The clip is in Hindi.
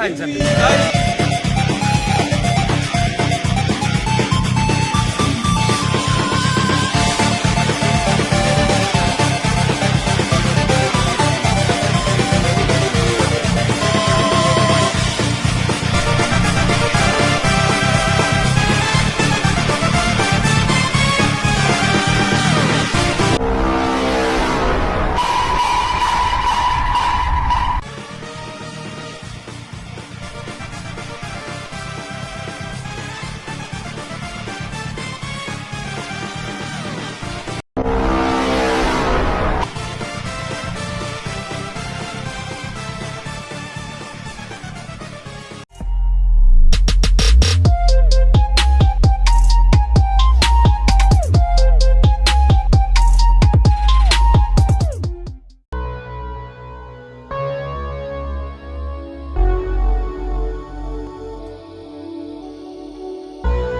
I'm Zambia.